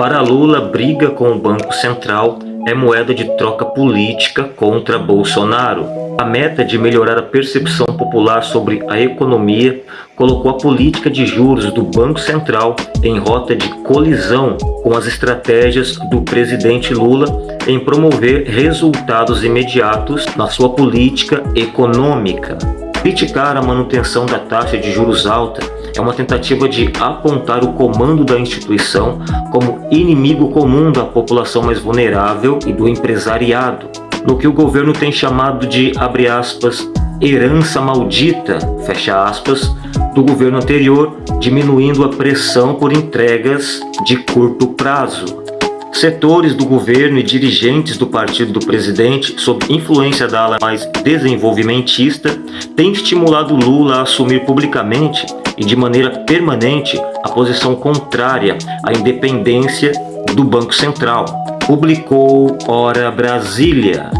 Para Lula, briga com o Banco Central é moeda de troca política contra Bolsonaro. A meta de melhorar a percepção popular sobre a economia colocou a política de juros do Banco Central em rota de colisão com as estratégias do presidente Lula em promover resultados imediatos na sua política econômica. Criticar a manutenção da taxa de juros alta é uma tentativa de apontar o comando da instituição como inimigo comum da população mais vulnerável e do empresariado, no que o governo tem chamado de, abre aspas, herança maldita, fecha aspas, do governo anterior, diminuindo a pressão por entregas de curto prazo. Setores do governo e dirigentes do partido do presidente, sob influência da ala mais desenvolvimentista, têm estimulado Lula a assumir publicamente e de maneira permanente a posição contrária à independência do Banco Central. Publicou Hora Brasília.